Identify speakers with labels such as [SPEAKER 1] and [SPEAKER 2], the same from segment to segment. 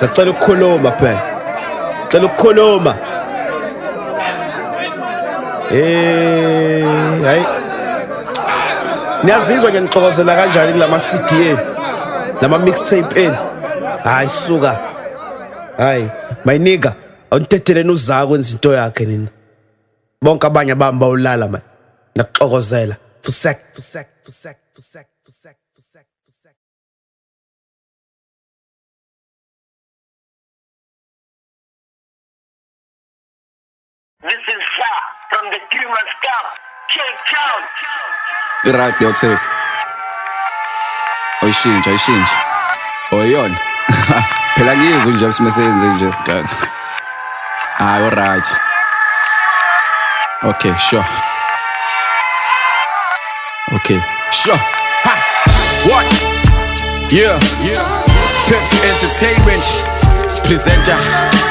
[SPEAKER 1] sacela ukukhuluma phela cela ukukhuluma. Eh hayi. Niyazizwa nje ngixokozela kanjani kulama CD eni lama mixtape eni hayi suka. Hayi my nigga awuntetheleni uzaka kwenza into yakhe nina bonke abanye abami bawulala man. Nakuxokozela. Fusek fusek fusek fusek fusek
[SPEAKER 2] This is far from the Dreamers Camp, Cape Town.
[SPEAKER 3] i-right leyo tape oyishintsha oyishintsha oyiyona phela ngizwe nje simeseyenze nje sigana hayi alright okay sure. Okay sure. Ha! What? Yeah. Yeah. Spence Entertainment. It's presenter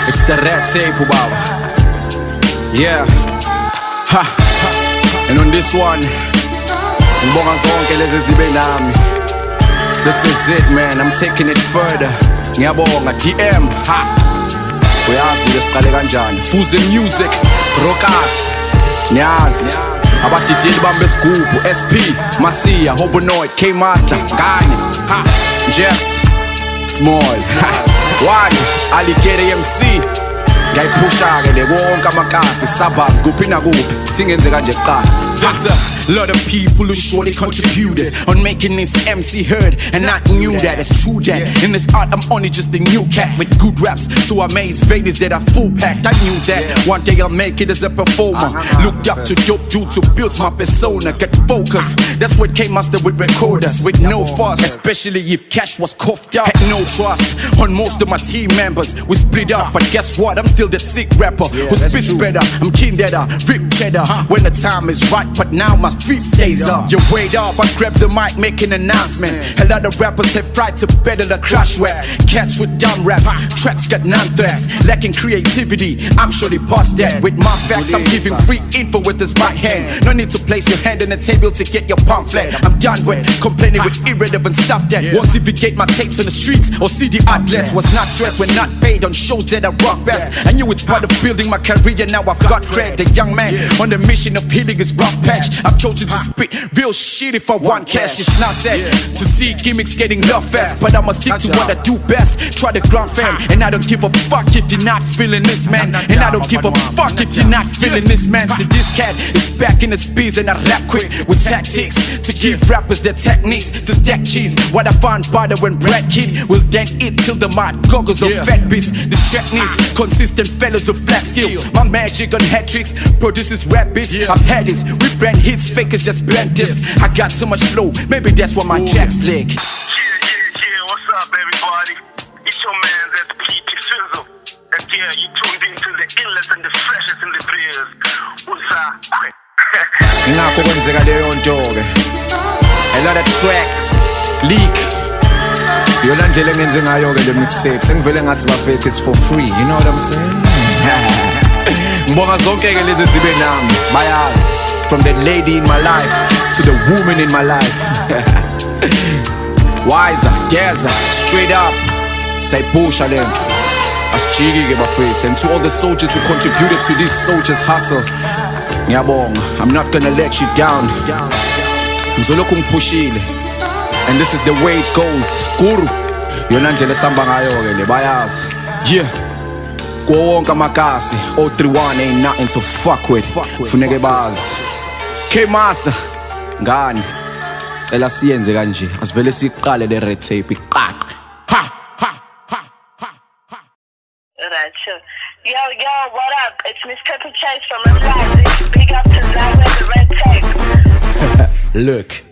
[SPEAKER 3] it's the red tape baba yeah. Ha and on this one ngibonga zonke lezi zibe nami this is it man. I'm taking it further. Ngiyabonga dm ha. Uyazi ke siqale kanjani fuze music rockers niyazi abadijeli bami besigubhu sp masiya hobonoid k master ngani ha. Jeps smalls ha. One aligere mc ngayiphusha-ke le amakasi suburbs kuphi nakuphi singenze kanje kuqala There's a lot of people who surely contributed on making this MC heard, and I knew that it's true that in this art I'm only just a new cat with good raps to amaze Vegas that are full packed. I knew that one day I'll make it as a performer. Looked up to dope dudes who built my persona, get focused. That's what came master with recorders with no fuss, especially if cash was coughed up. Had no trust on most of my team members. We split up, but guess what? I'm still that sick rapper who spits better. I'm keen that I rip cheddar when the time is right, but now my feet stays up. You wait up, I grab the mic, make an announcement. A lot of rappers have tried to better the crash rap. Cats with dumb raps, tracks got none threats. Lacking creativity, I'm sure they past that. With my facts, I'm giving free info with this right hand. No need to place your hand in the table to get your pamphlet. I'm done with complaining with irrelevant stuff that won't get my tapes on the streets or CD outlets. Was not stressed when not paid on shows that I rock best. I knew it's part of building my career, now I've got cred. The young man on the mission of healing his rough patch. I've chosen to spit real shit if I want cash. It's not sad to see gimmicks getting love fast, but I'ma stick to what I do best. Try the ground fam, and I don't give a fuck if you're not feeling this man. And I don't give a fuck if you're not feeling this man. See, this cat is back in his bees, and I rap quick with tactics to give rappers their techniques to stack cheese. What I find butter when bread kid will then eat till the mud goggles of fat bits. This track needs consistent fellas of flat skill. My magic on hat tricks produces rap beats. I've had it, we brand hits, fakers just blend this. I got so much flow, maybe that's why my tracks lick.
[SPEAKER 2] Yeah, yeah, yeah, what's up, everybody? It's your man, that's PT Fizzle. And yeah, you tuned into the illest and the freshest in the players. What's up?
[SPEAKER 3] Ngakho kwenzeka leyo nto-ke. A lot of tracks leak. Yona ndlela engenze ngayo-ke le mixtape. Sengivele ngathi bafethu it's for free you know what i'm saying? Ngibonga zonke-ke lezi zibe nami bayazi. From the lady in my life to the woman in my life. Wiser deza straight up. Say sayipusha le nto. Asijiki-ke bafethu and to all the soldiers who contributed to this soldiers hustle ngiyabonga. I'm not gonna let you down. Ngizolokhu ngiphushile. And this is the way it goes. Guru yona ndlela esihamba ngayo-ke le bayazi. Yeah. Kuwo wonke amakasi o31 ain't nothing to fuck with. Funeke bazi. K-master ngani? Cela siyenze kanje. Asivele siqale le red tape iqaqe. Ha ha ha ha ha.
[SPEAKER 2] Alright, sure. Yo, yo, what up? It's Miss Pepper Chase from Atlantic. Big up to Zion the Red Tape.
[SPEAKER 3] Look,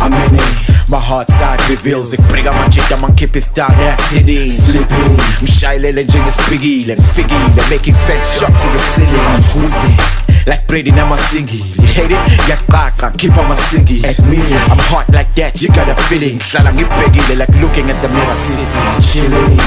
[SPEAKER 3] I'm in it. My heart side reveals Ikbriga manchita mankipista city Slipping Mshayilele njengesipikile Ngifikile making fake shot to the ceiling I'm twisting like Brady now my singy You hate it? Yaqqaqa, keep on my singy At me, I'm hot like that, you got a feeling Hlala ngibhekile like looking at the city Chilling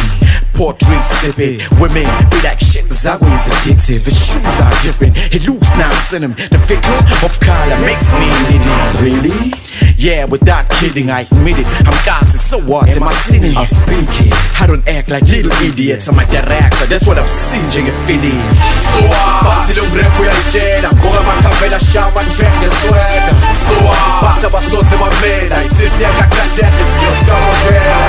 [SPEAKER 3] Pour drinks sipping Women be like shit is addictive His shoes are different He looks nice in him The figure of color makes me needy Really? Yeah, without kidding, I admit it. I'm gassy, so what? Am I sinning?
[SPEAKER 1] I'll speak it
[SPEAKER 3] I don't act like little idiots. I'm a director, that's what I've seen njengefeeling so bathi lo rap uyayitshela ngoba makhavela shama track ngeswega so bathi abasoze bamela isister yakakadehe skills kamavela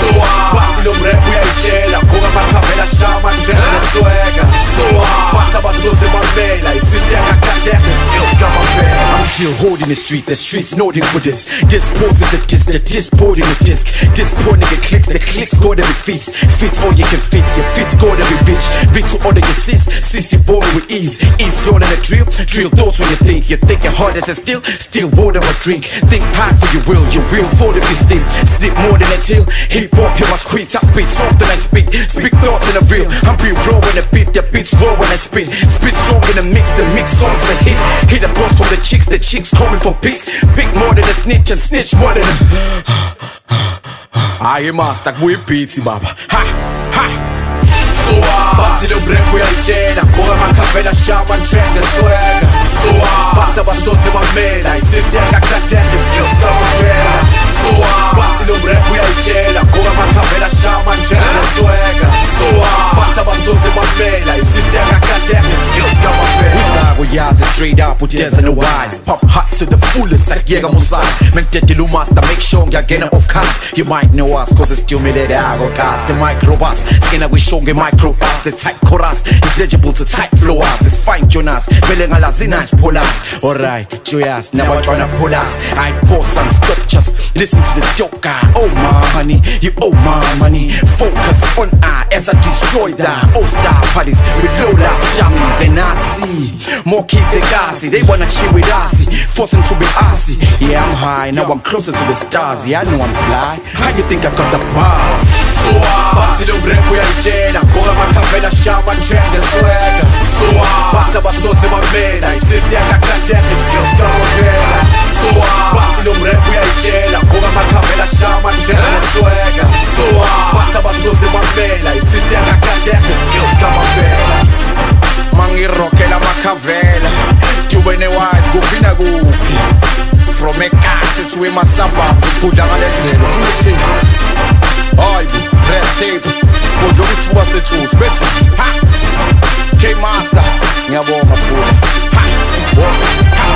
[SPEAKER 3] so bathi lo rap uyayitshela ngoba makhavela shama track ngeswega so bathi abasoze bamela isister yakakadehe skills kamavela I'm still holding the street, the streets noting for this. This pose is a disc, the disc boarding the disc. This poor nigga clicks, the clicks go to be fits. Fits all you can fit, your fits go to be rich. Rich to order your sis, sis you with ease. Ease on a drill, drill thoughts when you think. You think your heart is a still, still water or drink. Think hard for your will, your real for if you. Sleep more than a till. Hip hop, you must quit. I soft and I speak. Speak thoughts in a real. I'm real raw when the beat, the beats raw when I spit. Spit strong in the mix, the mix songs a hit. Hit the boss from the chicks, the chicks coming for pics. Pick more than a snitch and snitch more than a. Hayi master kubuye beats baba. Ha ha. So bathi lo rap uyayitshela ngoba makhavela shama track ngeswega so bathi abasoze bamela isister yakakadehe skills kamavela so bathi lo rap uyayitshela ngoba makhavela shama up udeza no wise pop hot to the fullest sakuyeka musana mengidedela umaster make sure ngiyagena off cut you might know us cause it's stimulated cast. The microbus skena kwishow nge-microbus the tight chorus is legible to tight flowers it's fine jonas. Vele ngalazi nice pullers alright joyous pull pullers i pause and stop just listen to this dope guy. Oh my honey you owe my money. Focus on I as I destroy that oh star parties with low life jammies and I see more kids in Gazi they wanna chill with us. Forcing to be assy yeah I'm high now I'm closer to the stars. Yeah I know I'm fly. How you think I got the bars? So bathi lo rap uyayitshela ngoba makhavela shama track ngeswega so bathi abasoze bamela isister yakakadehe skills isister yakakadehe skills kamavela mangirokela makhavela tube newise kuphi nakuphi? From ekasi to ema-suburbs ikudla ngale ndlela. Futhi hayi red tape. Kudlula isifuba sethuthi bethi ha! K-master ngiyabonga futhi ha! Boss ha!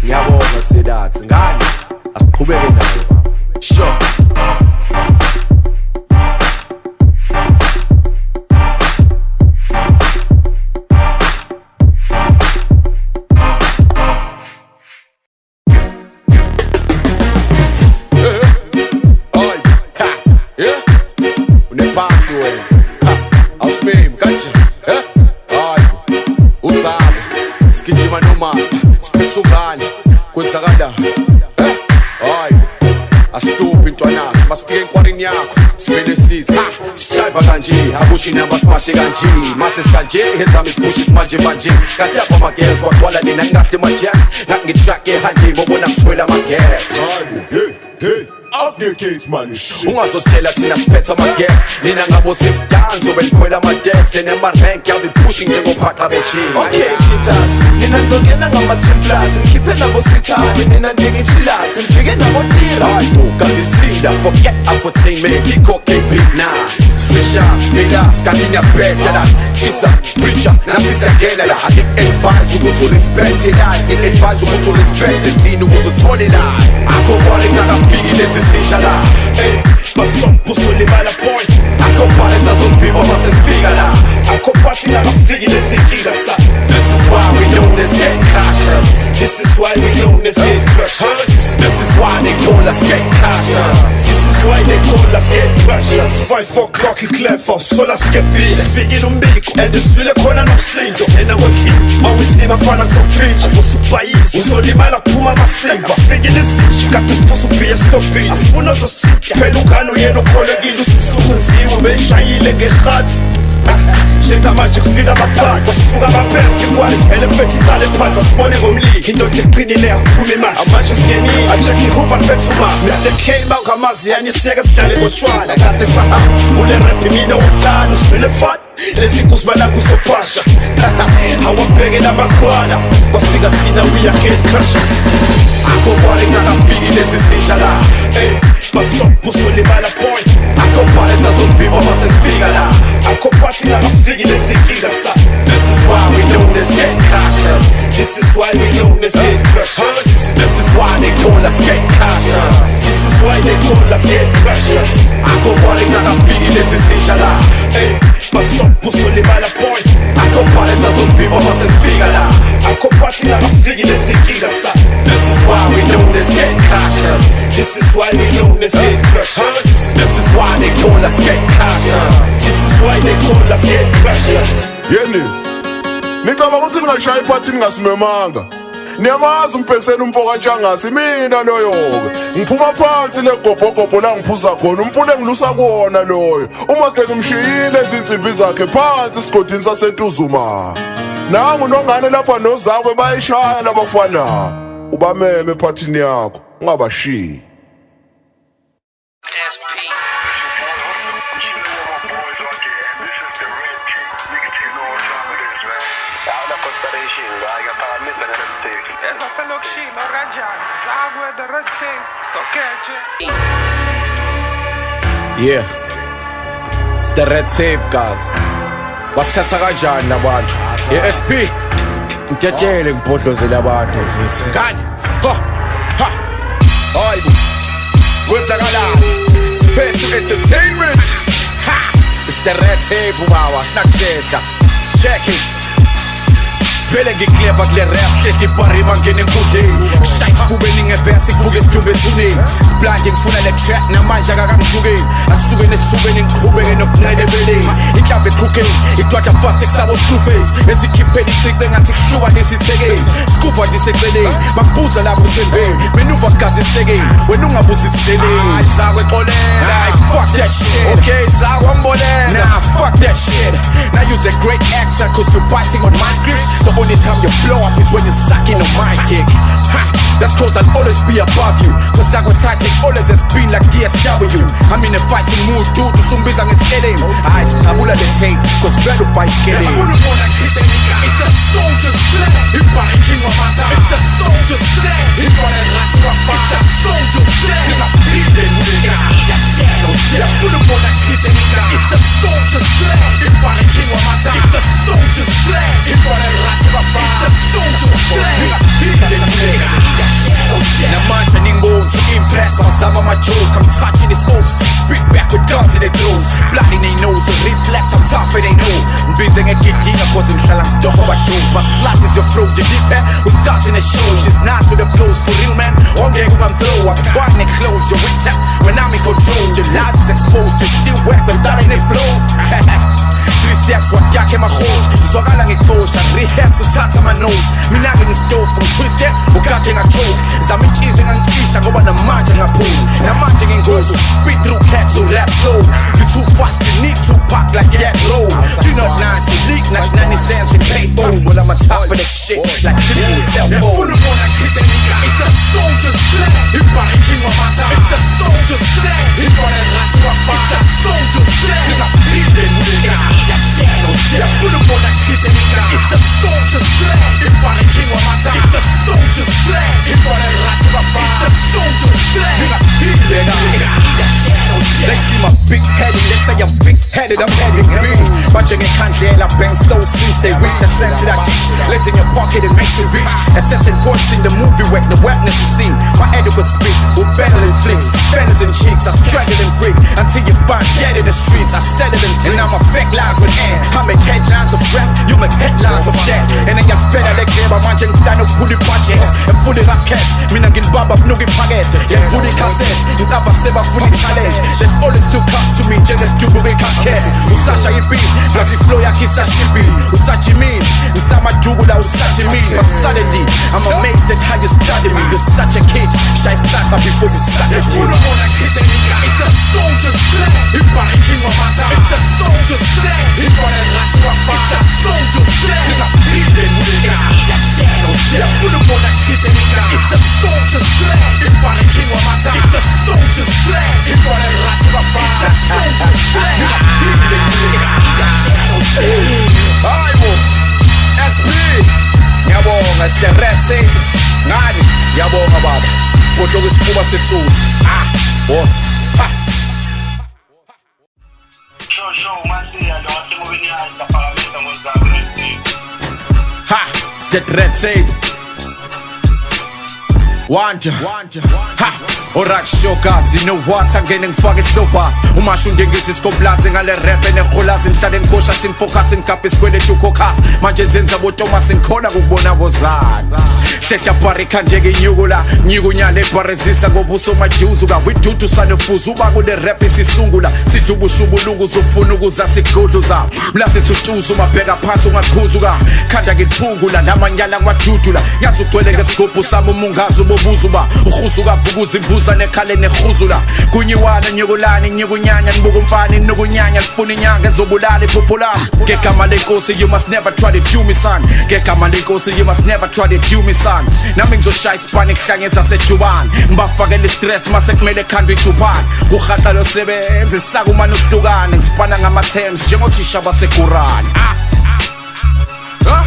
[SPEAKER 3] Ngiyabonga sidathi ngani? Asiqhubeke nayo baba sure Akushi namba simashe kanje. Mase sikanje. Ezami siphushe simanje manje. Kanti apha amagesi kwagcwala nina ngingade amajazz. Ngathi ngitrack ehanje bobona ngithwele amagesi.
[SPEAKER 4] Hey, hey, up the gates, man. Shit.
[SPEAKER 3] ungazositshela thina siphethe amages nina ngabo six dan zobe likhwela amadex enemarenk yabe pushing njengophaqa bechini
[SPEAKER 5] Okay, cheaters, nina nizongena ngama-templars ngikhiphe nabo sithabe nina njengechilas nifike nabo tira
[SPEAKER 3] kanti sithinda forget infotainment ikhoke big nas musician Spinner, scanning a better than Jesus Preacher, now since again I get advice ukuthi respect it I get advice ukuthi respect it Thina ukuthi uthole la Akho bowling akafiki lesi sisha la
[SPEAKER 5] Hey. Basombuso libala boy
[SPEAKER 3] akho bhale sazomvimba masengifika la
[SPEAKER 5] akho phathi ngakafiki lezinkinga sa
[SPEAKER 3] This is why we known as gate crashers.
[SPEAKER 5] This is why we known as head crushers
[SPEAKER 3] This is why they call us gate crashers.
[SPEAKER 5] This is why they call us head crushers 5 o'clock iclever sola skepile fikile umbiko and iswile khona nomsindo ena kwefika mawislima fana sopintsha usubhayisi uzolimala kuphuma amasimba fikile izinji kade siphosa ubhiye stopile asifuna zosithinta phela banuye nokholekile usukuziwe beshayile ngerhatsi. Njengamanje kufika abaphathi basuka abaphepha ikwalifele phethe iqale phansi asibone ngomlilo. Indoda eqinile yakhuluma imali. Amanje singenile ajekhe ihuva phethe umasi mr. K bangamazi yanisiyeke sidlale ngotshwala. Kade sahamba ulerephi mina wokuqala uswele fana lezi nkuzi balakuzophasha awabheke lamakhwala kwafika thina we are gatecrushers get crushes
[SPEAKER 3] akhophale ngakafiki lesi sintsha la.
[SPEAKER 5] Eh, Ey, basobhusolimala boy.
[SPEAKER 3] Akhophale sazomvimba masengifika la.
[SPEAKER 5] Akophathi ngakafiki lezinkinga sa.
[SPEAKER 3] This is why we known as gate crashers
[SPEAKER 5] this is why we known as get crushes.
[SPEAKER 3] This is why they call us gate crashers
[SPEAKER 5] this is why they call us get crushes
[SPEAKER 3] Pasyon pou soli ba la
[SPEAKER 5] boy Akompare sa
[SPEAKER 3] zon vi mama sen figa la.
[SPEAKER 5] Akompati na la figi de se giga sa
[SPEAKER 3] This is why we known as get cautious.
[SPEAKER 5] This is why we known as get crushers
[SPEAKER 3] This is why they call us get cautious.
[SPEAKER 5] This is why they call us get crushers
[SPEAKER 4] Yeni Nita bakuthi mina shayi phathi ningasimemanga niyamazi umpekiseni umfo kantshangasi mina loyo-ke ngiphuma phansi legobhogobho la ngiphuza khona umfune engilusa kuwona loyo. Uma sike ngimshiyile izinsimbi zakhe phansi esigodini sasentuzuma. Nangu nongane lapha nozakwe bayishaya labafana. Ubameme ephathini yakho ungabashiyi.
[SPEAKER 3] Yeah. It's the red tape guys. Basithatha kanjani labantu? I-SP. Ntetele ngibhodlozele abantu mfethu. Ngani? Go. Ha. Hayibo. Kwenzakalani? Spethu Entertainment. Ha. It's the red tape ubaba sinaksheda. Check it. Vele ngikleva kule rap hlehla ibharima ngene enkundleni kushaya isifubeni ngevesi kuvuke isidumbe ethuneni blande ngifuna le track namanje akakangijukeni akusuke nesithubeni ngiqhubeke nokunqelebeleni inhlamba eqhukeni idwada fast ekusabo screwface ezikhipheni icikwe ngathi kuhlukanisa ithekeni skuva ndiseceleni bakubuza lapho usembeni menuva gazi esekeni wena ungabuza isiseleni zakwe xolela fuck that shit. okay zakwe mbolela nah fuck that shit. Now you's a great actor cause you're biting on my script the only time you blow up is when you're sucking on my dick ha that's cause I'll always be above you cause zakwe tactic always has been like DSW I'm in a fighting mood dude usumbiza ngesikele hayi ngabula le tape cause vele ubhayisikele
[SPEAKER 5] It's a soldier's flag. Ibariking wamaza. It's a soldier's flag. Ibona rats wafa. It's a soldier's flag. Ningasibhideni nigga. Yafuna ukubona kisenika. It's a soldier's flag. Ibariking wamaza. It's a soldier's flag. A soldier's flag. Ningasibhideni nigga.
[SPEAKER 3] namanje ningiboni to impress bazama ama-joke i'm touching this oath spit back with guns in their throats bloody they know to reflect i'm tough and they know ngibize ngegidinga cause ngihlala ngsidokwa abadope my slut is your flow you deep hair we starting the show she's nice with the flows for real man ongeke ungam-throw i'm trying to close your weak when i'm in control your lies is exposed you still wet but that ain't a flow Three steps wadyakhe mahoj izwakala ngexosha rehab suthatha ama-nose mina-ke ngistofu ngitwisted ukade ngajoke zama intshizi ngangicisha ngoba namanje ngaphuma namanje ngingozi speed through cats who rap slow you too fast you need to pack like that low you not nice you leak like 90 cents in payphones well I'm on top of that shit like this cell
[SPEAKER 5] Yafuna
[SPEAKER 3] phone.
[SPEAKER 5] It's a soldier's flag. Ibariking wamaza. It's a soldier's flag. Rats wafa. It's a soldier's flag. Ningasibhideni nigga. Yafuna ukubona kisenika. It's a soldier's flag. Ibariking wamaza. It's a soldier's flag. Ibona rats wafa. It's a soldier's flag. Ningasibhideni nigga.
[SPEAKER 3] They see my big headed, they say I'm big headed, I'm heading big. Watching it candela bang slow since they read the sense of that dish. Let in your pocket, it makes it rich. A sense in the movie where the wetness is seen. My adequate speak, we're battling flicks, fellas and chicks. I struggle and brick until you find dead in the streets. I settle them, and I'm a fake lines with air. I make headlines of rap, you make headlines of death. And then you're fed like them, I'm watching down of fully projects and fully rap cats. Mina ngin baba nugi packets, yeah, fully cassettes. Ngaba seba fully challenge. They always do come to me, do we casket. Usasha yipi, plus flow yakhe isashibi. Usachi me, usama dugu la usachi me. But suddenly, I'm amazed at how you study me. You're such a kid, shy start before you started
[SPEAKER 5] Yafuna ukubona kisenika. It's a soldier's wamaza. It's a soldier's wafa. It's a soldier's flag. Ningasibhideni nigga.
[SPEAKER 6] shadow Just full of more like kids and It's a soldier's flag It's by the king of my time It's a soldier's flag It's by the rats of a fire It's a soldier's flag It's bleeding It's Hayibo SP Ngiyabonga it's the red tape Ngani Ngiyabonga baba Kodwa isifuba sethuthi Ah boss Ha Ha, it's wanta orit shokazi nowhat angene ngifake isinovas umashunde ngithi sikoblazi ngale repe neholazi nihlale nikosha sinifokasi nikaphe isikweletu kokhasi manje nzenza botomasi nikhona kukubona kozana hlehla barikhandeka inyukula nyikunyana ebharezisa ngoba usomaduzuka widudu sanofuza uba kule rep isisungula sidubushubulungu uzofuna ukuza siguduza mlasithutuza umabheka phansi ungaqhuzuka khanda ngiphungula namanyala ngiwadudula yazi ugcwele ngesigubhu sami umungazi ubo uba uhuzuka vukuza imvuza nekhale nehuzula kunyiwana nyukulani nyikunyanya nibuka umfana inokunyanya lifuna inyanga ezobulala iphupho lami ngegama lenkosi you must never try to do me son. Ngegama lenkosi you must never try to do me son. Nami ngizoshaya isipani kuhlangeza sedubani ngibafakela istress mase kumele khandwe ijubani kurhata losebenzi sakumane ukuhlukane ngisipana ngama-terms njengothisha basekurani ah. Ah.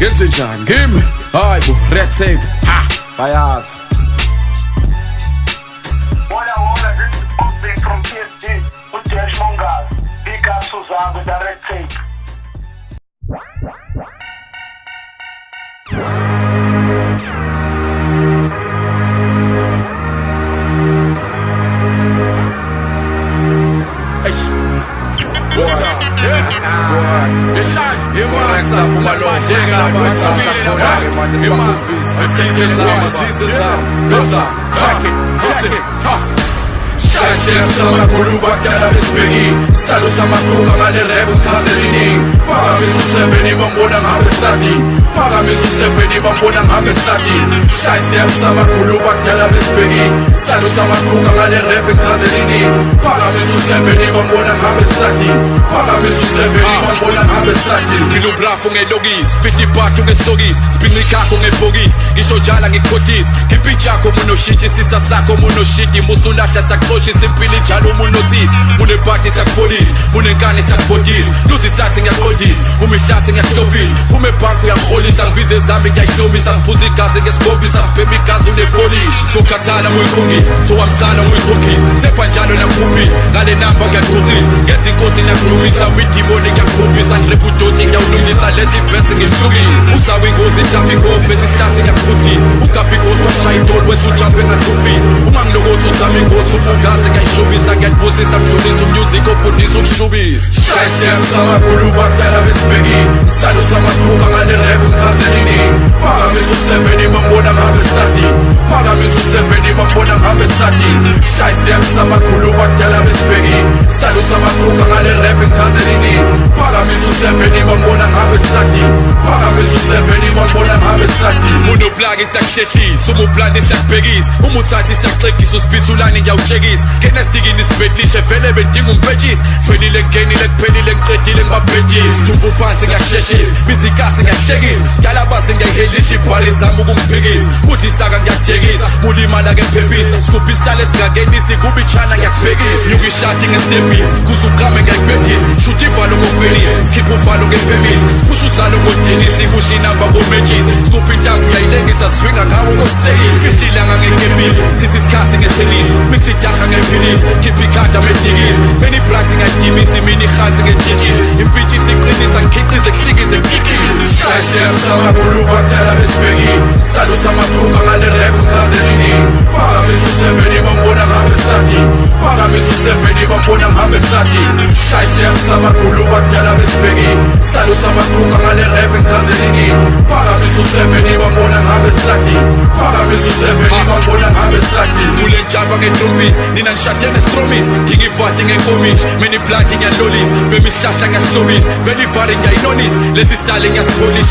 [SPEAKER 6] ngenze njani ngimi? Hayi bo red tape. Ha. Bayazi
[SPEAKER 7] Wona wona this is Big from PSD. Ujesh Mongas. Big up Suzanne with the Aștept să
[SPEAKER 6] mă curul vaktea la bezpegi Stalu sam aku kamale rebu kazerini Para mi zuse veni mam bunam ame stati Para mi zuse veni mam bunam ame stati Șaistem să mă curul vaktea la bezpegi Stalu sam aku kamale rebu kazerini Para mi zuse veni mam bunam ame stati Para mi zuse veni mam bunam ame stati Zikilu brafu nge logis Fiti batu nge sogis Spinri kako nge bogis Gisho jala nge kotis Kipichako munoshiti Sitsa sako munoshiti Musulata sakroshis simpili njalo munotis munepati sakufolisi munenkani sakubotis luzisathi ngiyaqodisa umihlathe ngiyakutofisa umebhanku uyakuholisa ngibize zami ngiyayihlobisa ngiphuza igazi ngesikobisa sibhema igazi unefolishi sokhathala uyikhungisa sowamsana uyikhokhisa thepha njalo nakukhuphisa ngale namba ngiyaqhuqisa ngenza inkosi ngiyakudumisa widimoni ngiyakukhumbisa ngirepha udoti ngiyawulungisa lethi ivesi ngihlukisa usawe ingozi jafa inkofu esisihlathi ngiyakufutisa ugabha inkosi washaya idoli wethu ujampe ngathufisa uma mlokothi uzame inkosi ufunga ingozi Ufungazi ngiyayishubisa Ngiyakubusisa Mdulisa umusic ofundisa ukushubisa Shy steps amakhulu bakudala besibheki Saluthi amakhuka ngale rap ukhazelini Phakamisa u-seven bambona ngabe slati Phakamisa u-seven bambona ngabe slati Shy steps amakhulu bakudala besibheki Saluthi amakhuka ngale rap ukhazelini Phakamisa u-seven bambona ngabe slati Phakamisa u-seven bambona ngabe slati Unoplagi siyakuhlehlisa umuplani siyakubhekisa umuthathi siyakuxegisa usibhithulane ngiyawutshekisa kenastikini isibhedlishe vele bedinga umpetshisi fanile ngenile kuphelile ngiqedile ngibabhedisa thumba phansi ngiyasheshisa bizikasi ngiyahlekisa ngiyalabazi ngiyayihelisha ibhali zami ukungiphikisa udlisaka ngiyakujekisa mulimala kephephisa sikuphi isitala esingakenisi kubi chana ngiyakubhekisa nyuka ishadi ngestepisi kuze uqame ngiyayibhedisa shuthi ivalo ngofelisa sikhipha uvalo ngepemisi siphusha uzalo ngodinisi kusho inamba kometshisi sikuphi intambo uyayilengisa swinga ngawo kosekisi fihlilanga ngekepisi sichitha isikhathi ngethenisi smix idaha ngephilisi khipha ikhada medikisi beni ibrati ngayidimisi mina ihansi σκέψα μα πουλού βαθιά να με σφίγγει Στα σε παιδί μου που σε παιδί μου που να είχαμε στάτη Στα σκέψα μα πουλού βαθιά να με σφίγγει Στα λούτσα σε παιδί μου που να είχαμε στάτη Πάγα μη ζουν σε παιδί και τρούπις με στρούμις Τι γυφάτιν εγκομίς Μενι πλάτιν για λόλις Βεμιστάτα για στόμις Βενι βάρι για Λες εις τάλι για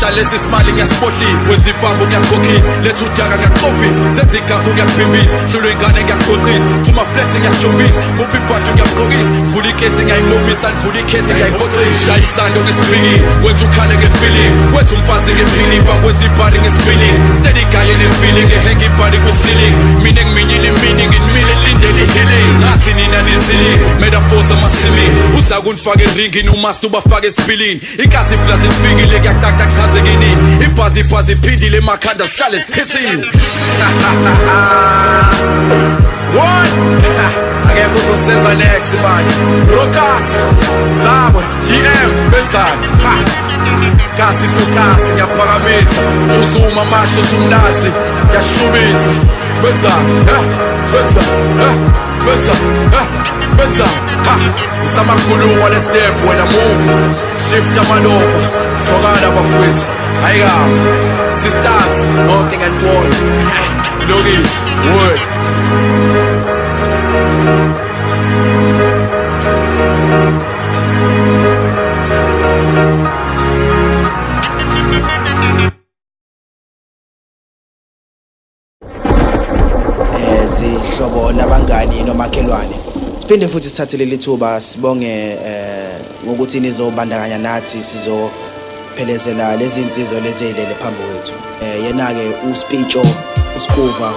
[SPEAKER 6] nalesi smile ngiyasiphohlisa kwenza ifambo ngiyakhokhisa letha udaka ngiyakuqofisa senza igagu ngiyakubhimbisa hlulwe ingane ngiyaqhoqisa kumaflexi ngiyakujombisa kuphi ibhadi ngiyakugqokisa vula ikesi ngiyayinqobisa nivula ikhesi ngiyayihoxisa shaya isando ngesiphikiwe kwenza ukhale ngefiling kwenza umfazi ngephiliva kwenza ibhadi ngesipiling steady gaye nefiling ngehenge ibhadi kwisiling mine ngiminyile imini nginimile lindele ihealing ngathi nina niziling metaphors amasimini uza kunifaka eringini umastuba fake esipilini igazi tak tak kuyacaca kuchazeke nini ibhazi ibhazi iphindile emakhanda sihlale What? Akekho uzosenza next Rokas GM benzani Kasi to kasi ngiyaphakamisa Uzuma Ngiyashubisa Benzani Benzani Benzani Benzani Ha. Isamakhulumo le step when I move. Shift amalova Sokana bafowethu Ayikama Sisters Nothing and one Lokish Wood
[SPEAKER 1] siphinde futhi sithathe leli thuba sibonge eh ngokuthi nizobandakanya nathi sizophelezela lezi insizwa lezi ezilele phambi kwethu. Eh yena ke uSpicho uSkuva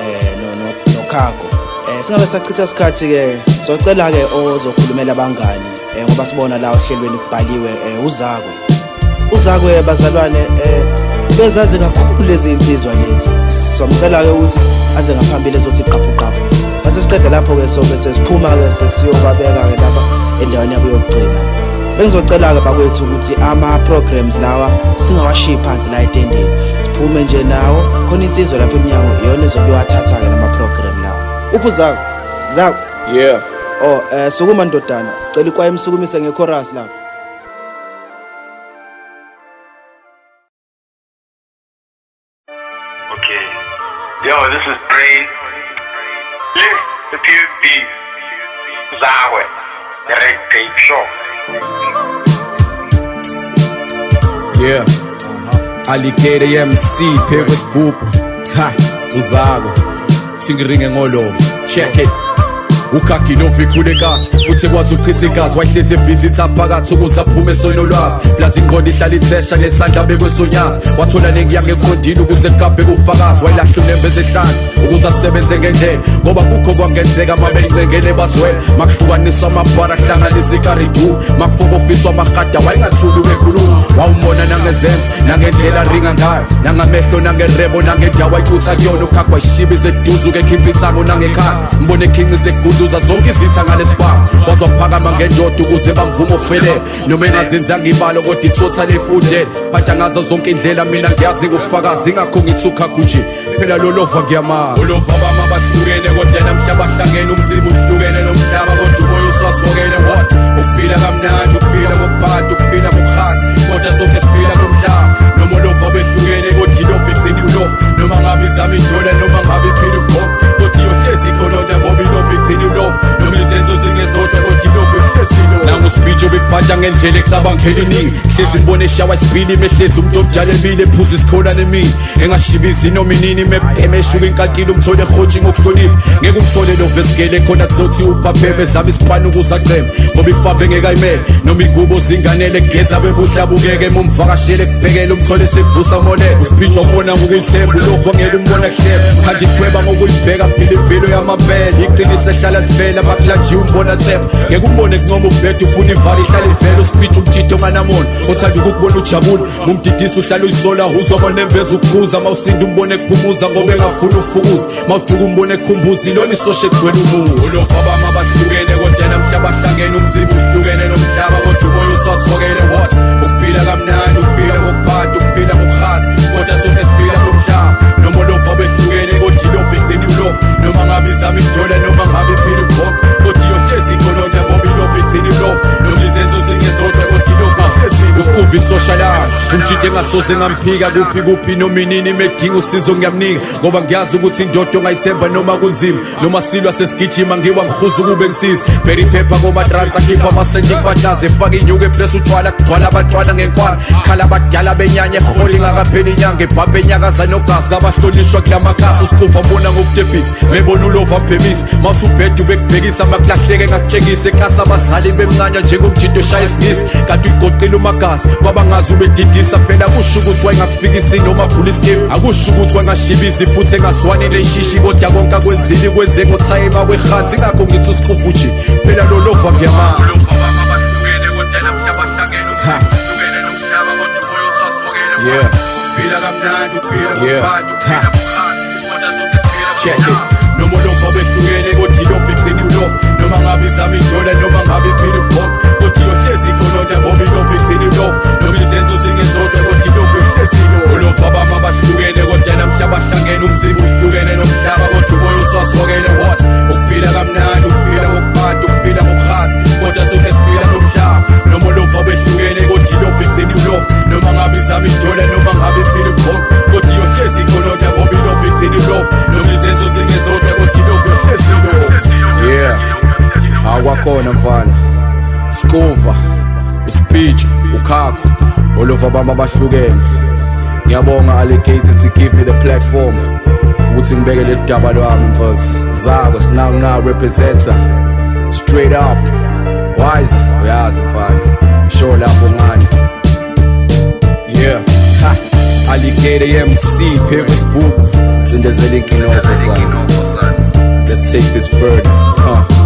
[SPEAKER 1] eh no no noKhago eh singabe sachitha isikhathi ke socela ke ozokhulumela abangani eh ngoba sibona la ohlelweni kubhaliwe eh uzakwe. Uzakwe bazalwane eh bezazi kakhulu lezi insizwa lezi. Somcela ke ukuthi aze ngaphambili ezothi qaphu masesiqeda lapho-ke so-ke sesiphuma-ke sesiyobabeka-ke lapha endaweni yabo yokugcina. Bengizocela-ke bakwethu ukuthi ama-programs lawa singawashiyi phansi la etendeni. Siphume nje nawo khona insizwa lapha emnyango iyona ezobewathatha-ke lama-program lawa. Uphu zako? Zako
[SPEAKER 6] yeah.
[SPEAKER 1] Oh um sukuma ndodana sicela ikwaye imsukumise ngekhorasi lapha.
[SPEAKER 2] Okay. Yo this is Zawe. The Red Tape Show.
[SPEAKER 6] Yeah. Alligator MC phekwe sigubhu Ha uzako Singiringe ngolo Check it ukhagilova ikhulekazi futhi ekwazi uchitha igazi. Wayihlezi evisitha phakathi ukuze aphume sonolwazi plazi ingqondo ihlala ithesha nesandla bekwesonyazi. Wathola nengiyange ekhondini ukuze kugabhe kufakazi wayilahla unembeze ehlanu ukuze asebenze ngendlela. Ngoba kukho kwangenzeka mabeyingcengele bazwela makuhlukaniswa amabhara kuhlanganisa ikaridu makufoka ofiswa amahada wayingathuli wekhuluma wawumbona nangezenzo nangendlela ringa ngayo. Nangamehlo nangerebo nangendawo ayicutha kuyona. Ukhagwa ishibi zeduze ukekhipha insango nangekhaya. Mbone ekhinqise egunduza zonke izitha ngalesibhamu wazophakama ngendoda ukuze bamvume ofelele noma engazenzanga ibalo kodwa ithotha lefundele phatha ngazo zonke indlela mina ngiyazi ngufakazi ingakho ngithi ukhagwa nje phela lolova ngiyamazi. Ulova bami abahlukene kodwa namhla bahlangene umzimba uhlukene nomhlaba kodwa umoya uswasokene. What ukuphila kamnandi ukuphila kokuphatha ukuphila kokuhasa kodwa zonke siphila komhlaba. Noma ulova behlukene kodwa ilova igcina ulova. Noma ngabe izama injola noma ngabe iphila ubhonke kodwa iyohlezi ikhononta ngoba wir drehen Nur auf. Irgendwie sind so singen, so der nangusibijo bekubhaja ngendlela ecabanga eliningi hlezi ngibona eshawa isibili mehlezi umuntu obujalebile ephuza isikholane emini engashibizi noma inini mebhema eshuka inkantile umthole ehotshi ngokuhlonipha ngeke umthole lovesigele khona kuzothi uphapheme zama isipani ukuze aceme ngoba ifabe engekayimele noma igubo zinganele geza bebuhlabukeke emumvakashele kubhekele umthole sevusa moleko usibhijwa ubona ngokuyithemba ulovongela umbona kuhleba kanti ithweba ngokuyibheka phila impilo yamampela iqiniso ehlala livela bakulajiwe umbona thepha ngeke umbone kuncoma ubhede ufuna ivali ihlala ivela usipicho umtshitho onganamona othanda ukukubona ujabula ngumdidisi uhlala uyisola uzobona emveza ukukhuza mawusinda umbone kuphumuza ngoba engafuni ufukuza. Mawuduka umbone ekhumbuza ilona isosha egcwele umuzi ulova bami abahlukene kodwa namhla bahlangene umzimba uhlukene nomhlaba kodwa umoya uswasokene what? Ukuphila kamnandi ukuphila kokuphatha ukuphila kokuhasa kodwa sonke siphila komhlaba noma ulova behlukene kodwa ilova igcina ulova. Noma ngabe izama injola noma ngabe iphila ubhonke kodwa Eu dizendo nou glise dousi gen sote usikuva isoshalana umtshithe engasoze ngamphika kuphi kuphi noma inini medinga usizo ngiyamnika ngoba ngiyazi ukuthi indoda ongayithemba noma kunzima noma silwa sesigijima ngiwa ngihuza ukube ngisiza bheri iphepha komatransa khipha amasenti kubatshaze efake inyuku epress utshwala kugcwala abantwana ngenkwara khala abadala benyanya eholi ngakapheli inyanga ebhabha enyakaza nogazi kabahlonishwa kula makhasi usikuva mbona ngokudebhisa mebona ulova mphemisa mawusubheda ubekubhekisa makulahleke ngakutshengisa ekasa abazali bemncanya njengomjinto oshaya isingisi kanti uyigoqile umagazi kwabangazi ubedidisa
[SPEAKER 3] phela kusho ukuthi wayengakufikisi noma phula iskifu akusho ukuthi wangashibisi futhi engazwani leshishi kodwa konke akwenzile kwenze ngothayima kwehansi ingakho ngithi usikhufu nje phela lolova ngiyamanga Yeah. Yeah. Check it. noma ulova behlukene kodwa ilova igcina ilova. Noma ngabe izama ijola noma ngabe iphila ibhonke esikhonotha bobi ilofu igcina ilofu noma izenzo singezodwa kodwa ilofu ihlezilo ulofu abami abahlukene kodwa namhla bahlangene umzimba uhlukene nomhlaba kodwa uboya uswasokele wos ukuphila kamnandi ukuphila ngokubhada ukuphila ngobuhasi kodwa sonke siphila nomhlaba. Noma ulofu abehlukene kodwa ilofu igcina ilofu noma ngabe izama ijola noma ngabe iphila ubukhonke kodwa iyohlezi ikhonotha bobi ilofu igcina ilofu noma izenzo singezodwa kodwa ilofu ihlezilo yeah. Akwakhona mfana. Skuva. Uspeech ukhakho olova bami abahlukene. Ngiyabonga alligator to give me the platform. Ukuthi ngibeke leli daba lwami mfazi zako sinqanqa representer. Straight up. Wise uyazi mfana. Show lapho ngani yeah. Ha. Alligator MC Pivot Book. Sindezela inkinova sana let's take this further. Huh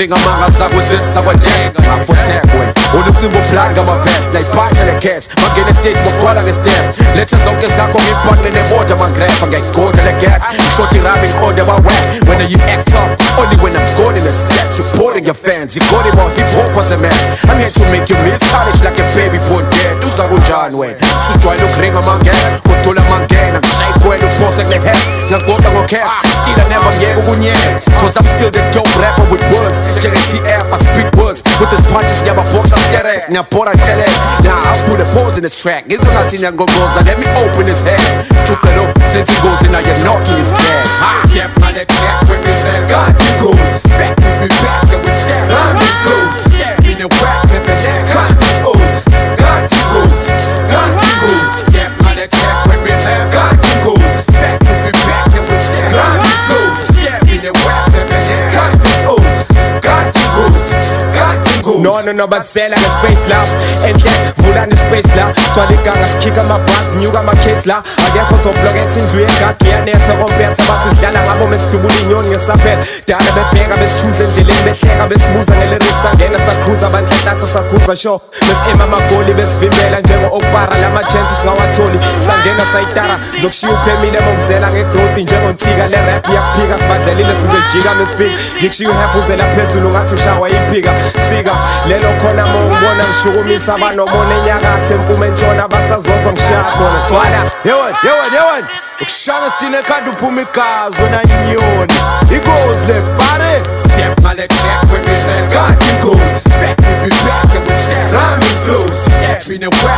[SPEAKER 3] ngizwa ndringa manga zakuzisa kwanjenga ngafothekwe ulumcimbi ublanga amavest nayiphatha le-cat mangena estage mogcwala nge-step letha zonke zakho ngibhaqe nemoda mangrepa ngiyayigoda le-gas ngihlota irami ngi-order ba-whack when you act tough only when I'm good in the set. Supporting your fans you got it more hip-hop was a mess. I'm here to make you miss. College like a baby born dead. Uza kunjani wena sujwayele ukuringa mangena kodula mangena ngishayi kwena uphose kule-head ngagoda ngo-cash still I never ngeke ukunyela cause I'm still the dope rapper with words. JTF I speak words. With this punches ngiyababoxa sterek ngiyabhora hlele now I'll put a pause in this track. Ngizonathi ngiyangongoza let me open his head. Chuka lo senze ingozi now you're knocking his dead Step on the track when we say God you goes Back to we back and we step on the flows Step in the whack and the neck God you goes
[SPEAKER 8] nono nobazela ngeface la. Enhle vula nespace la. Sigcwala iganga sikhika amabhasi nyuka amakhesi la. Akekho zobloketha indlu yengadi iyanetha kompetha bathi sidlala ngabo mesidubula inyoni ngesaphela dala bebheka besithuza endleleni behleka besibuza ngeliriks angena sakhuza abanhlanhlatha sakhuza sho besi-ema amagoli besivimbela njengo-okpara lama-chances singawatholi sangena sayitara zokushiya uphemile mokuzela ngegrowthi njengontsika le rap iyakuphika sibadlelile sizojika mesifika ngikushiya uhefuzela phezulu ngathi ushawa iphika sika lelo khona ma ungibona ngishukumisa abanomona enyakatho empuma entshona basazozwa ngishaya khona gcwala
[SPEAKER 5] yewen yewen yewen ukushanga sidine ekhanda uphuma igazi wena nyoni ikozi le bare
[SPEAKER 3] Step on the track when we say God goes. Back to we back and we step. Rhyming flows. Step in the whack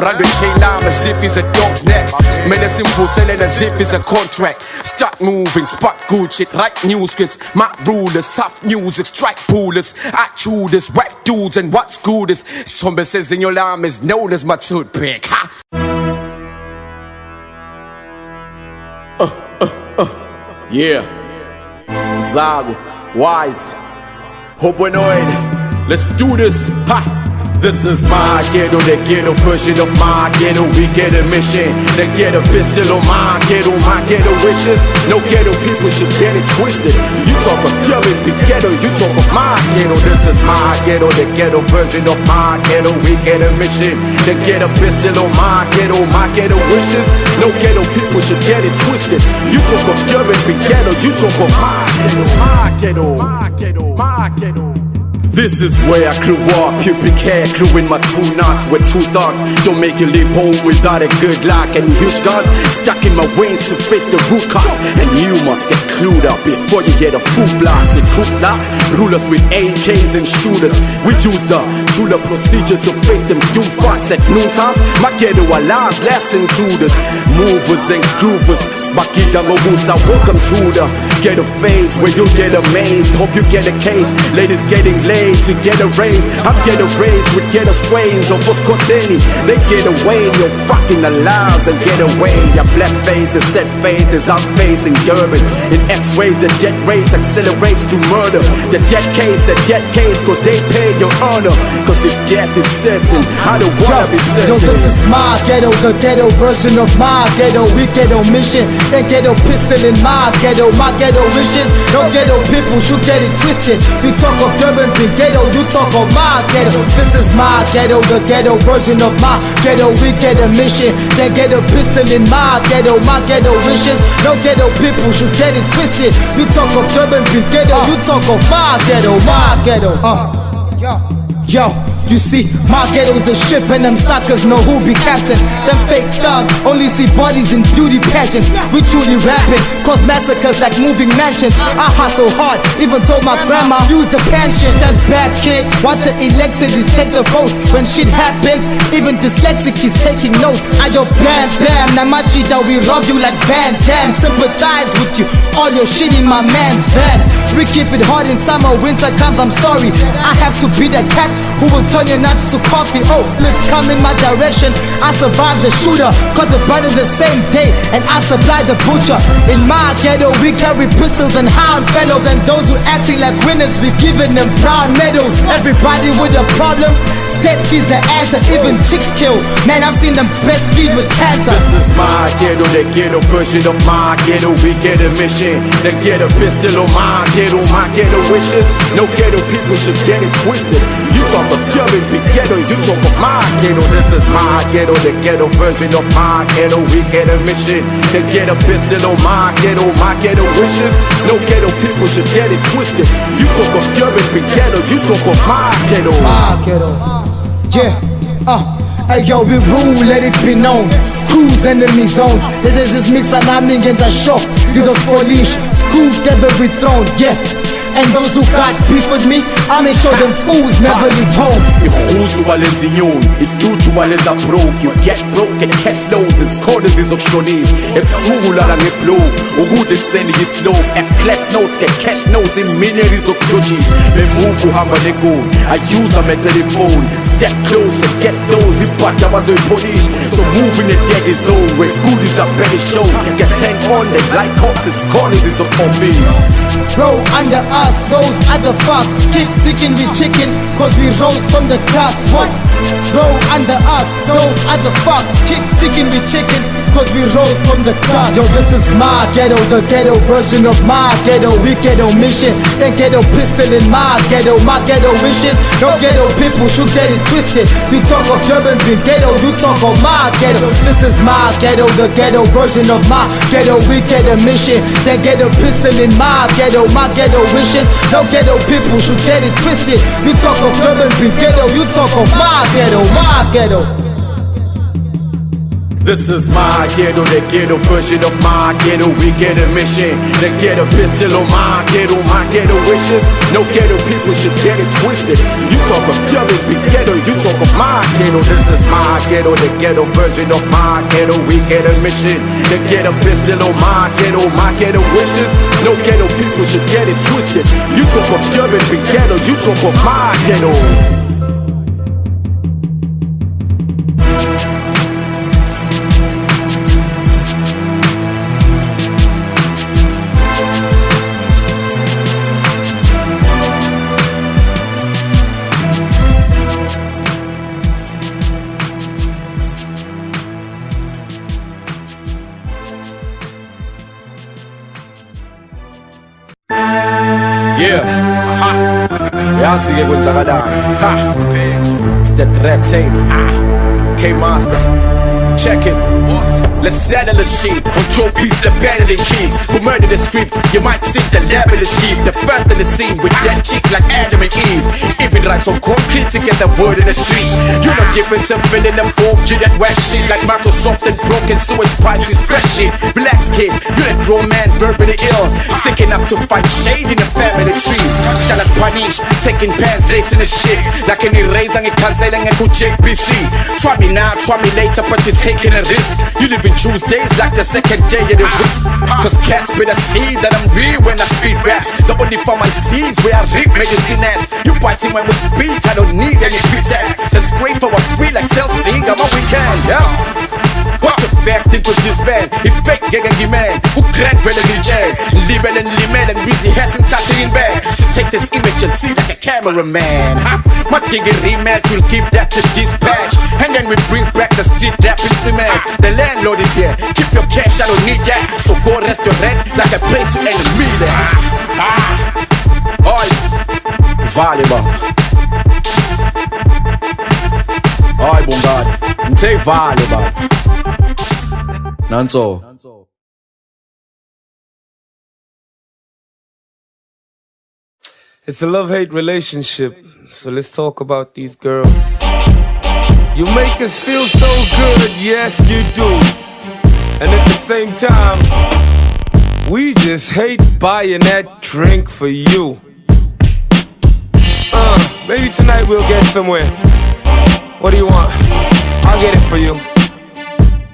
[SPEAKER 3] the chain line as if it's a dog's neck. Medicine for selling as if it's a contract. Start moving, spot good shit, write new scripts. My rulers, tough music, strike bullets. I chew this, whack dudes, and what's good is somebody says in your arm is known as my toothpick. Ha! Yeah. Zago, Wise, Hopenoid. Let's do this. Ha! This is my ghetto, the ghetto version of my ghetto. We get a mission, the ghetto pistol on my ghetto, my ghetto wishes. No ghetto people should get it twisted. You talk of big ghetto, you talk of my ghetto. This is my ghetto, the ghetto version of my ghetto. We get a mission, the ghetto pistol on my ghetto, my ghetto wishes. No ghetto people should get it twisted. You talk of big ghetto, you talk of my ghetto, my ghetto, my ghetto, my ghetto. This is where I grew up, pubic hair, crew in my two knots with true thoughts. Don't make you leave home without a good lock and huge guns stuck in my veins to face the root cause. And you must get clued up before you get a full blast. The crooks now rulers with AKs and shooters. We use the Tula procedure to face them doom fucks at noon times. My ghetto alarms, less intruders, movers and groovers. Bakita Mobusa, welcome to the ghetto phase where you get amazed. Hope you get a case. Ladies getting laid to get a raise. I'm getting raised with ghetto strains of Foscoteni. They get away, you're fucking alive and get away. Your black face is set face as I'm facing Durban. In X-rays, the death rate accelerates to murder. The dead case, the dead case, cause they pay your honor. Cause if death is certain, I don't wanna be
[SPEAKER 9] Yo,
[SPEAKER 3] certain.
[SPEAKER 9] this is my ghetto, the ghetto version of my ghetto. We ghetto mission, then ghetto pistol in my ghetto. My ghetto wishes, no ghetto people should get it twisted. You talk of Durban, big ghetto, you talk of my ghetto. This is my ghetto, the ghetto version of my ghetto. We get a mission, then ghetto pistol in my ghetto. My ghetto wishes, no ghetto people should get it twisted. You talk of Durban, big ghetto, you talk of my ghetto, my ghetto. Uh. Yo, you see, my ghetto's the ship and them suckers know who be captain. Them fake thugs only see bodies in beauty pageants. We truly rapping, cause massacres like moving mansions. I hustle hard, even told my grandma use the pension. That bad kid, want to elect it is take the votes. When shit happens, even dyslexic is taking notes. I yo bam bam, Namachita, we rob you like Van Damme. Sympathize with you, all your shit in my man's van. We keep it hard in summer, winter comes, I'm sorry. I have to be the cat who will turn your nuts to coffee. Oh, let's come in my direction. I survived the shooter, caught the brother the same day, and I supplied the butcher. In my ghetto, we carry pistols and hound fellows, and those who acting like winners, we giving them brown medals. Everybody with a problem. Death is the answer, even chicks kill. Man, I've seen them breastfeed with cancer.
[SPEAKER 3] This is my ghetto, the ghetto version of my ghetto. We get a mission, the ghetto pistol on my ghetto, my ghetto wishes. No ghetto people should get it twisted. You talk of Durban, big ghetto, you talk of my ghetto. This is my ghetto, the ghetto version of my ghetto. We get a mission, the ghetto pistol on my ghetto, my ghetto wishes. No ghetto people should get it twisted. You talk of Durban, big ghetto, you talk of my ghetto.
[SPEAKER 9] My ghetto. Yeah, uh. Hey yo, we rule, let it be known. Cruise enemy zones. This is this mix and I'm against a shock. These are foolish, scooped every throne. Yeah. And those who got beef with me, I make sure them fools never leave home.
[SPEAKER 3] Ihuzu walenza inyoni idudu walenza broke you get broke and cash loads izikhona ezizokushonisa ebusuku lala ngeblow ukudla ekuseni yislow class notes get cash notes in millions of judges. izokujojisa bemuvu uhamba negoli ayuza metelefoni step closer get those ibhaja abazoyipolisha in the dead zone where goodies are better shown get 10 on them like cops is corners is of office
[SPEAKER 9] Bro, under us, those other fucks keep thinking we chicken, cause we rose from the dust. What? Bro, under us, those other fucks keep thinking we chicken, cause we rose from the dust. Yo, this is my ghetto, the ghetto version of my ghetto. We ghetto mission, then ghetto pistol in my ghetto. My ghetto wishes, no ghetto people should get it twisted. You talk of Durban, big ghetto, you talk of my ghetto. This is my ghetto, the ghetto version of my ghetto. We get a mission, then get a pistol in my ghetto. My ghetto wishes, no ghetto people should get it twisted. You talk of Durban, big ghetto, you talk of my ghetto, my ghetto.
[SPEAKER 3] This is my ghetto, the ghetto version of my ghetto. We get a mission, the ghetto pistol on my ghetto, my ghetto wishes. No ghetto people should get it twisted. You talk of Durban, big ghetto, you talk of my ghetto. This is my ghetto, the ghetto version of my ghetto. We get a mission, the ghetto pistol on my ghetto, my ghetto wishes. No ghetto people should get it twisted. You talk of Durban, big ghetto, you talk of my ghetto. Yeah, aha yazi-ke kwenzakalani ha. It's the red tape. Ha. K master check it. Awesome. Let's settle the shit on two pieces the better than kids who murder the script. You might think the level is deep. The first in the scene with that chick like Adam and Eve. Even write on concrete to get the word in the streets. You're no different to filling the form. You that whack shit like Microsoft and broken suicide spicy spreadsheet. Relax, kid. You're that grown man verbally ill. Sick enough to find shade in the family tree. Style as taking pants, lacing the shit. Like any raise on a cancer and a good JPC. Try me now, try me later, but you're taking a risk. You live in Tuesdays like the second day of the week. Cause cats better see that I'm real when I speed raps. The only for my seeds where I reap medicine at. You biting when we speed, I don't need any pretext. That's great for us free like Cell Sing on my weekend. Yeah. Watch your facts, think with this band. If fake gegen die man, who grand the jail. Lieben and limen and busy hasn't in bed. To take this image and see like a cameraman. Huh? My diggy rematch will give that to dispatch. And then we bring back the street rap instruments. The landlord is here. Keep your cash, I don't need that. So go rest your rent like a place you ain't me there. Ah. Oi.
[SPEAKER 10] It's a love hate relationship, so let's talk about these girls. You make us feel so good, yes, you do. And at the same time, we just hate buying that drink for you. Uh, maybe tonight we'll get somewhere. What do you want? I'll get it for you.